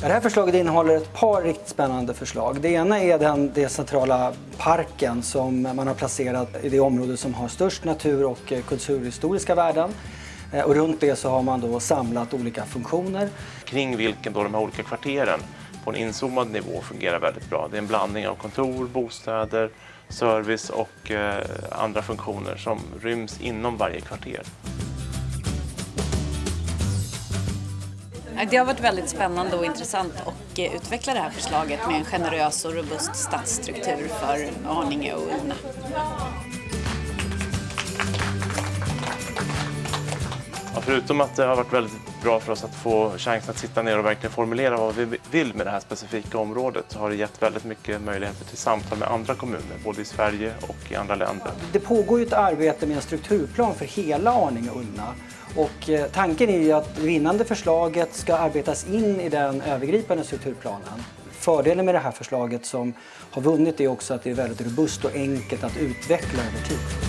Det här förslaget innehåller ett par riktigt spännande förslag. Det ena är den decentrala parken som man har placerat i det område som har störst natur och eh, kulturhistoriska värden. Eh, och runt det så har man då samlat olika funktioner. Kring vilken då de här olika kvarteren på en inzoomad nivå fungerar väldigt bra. Det är en blandning av kontor, bostäder, service och eh, andra funktioner som ryms inom varje kvarter. Det har varit väldigt spännande och intressant att eh, utveckla det här förslaget med en generös och robust stadsstruktur för Arninge och Ullna. Ja, förutom att det har varit väldigt bra för oss att få chansen att sitta ner och verkligen formulera vad vi vill med det här specifika området så har det gett väldigt mycket möjligheter till samtal med andra kommuner, både i Sverige och i andra länder. Det pågår ju ett arbete med en strukturplan för hela Arninge och Ullna. Och eh, tanken är ju att det vinnande förslaget ska arbetas in i den övergripande strukturplanen. Fördelen med det här förslaget som har vunnit är också att det är väldigt robust och enkelt att utveckla över tid.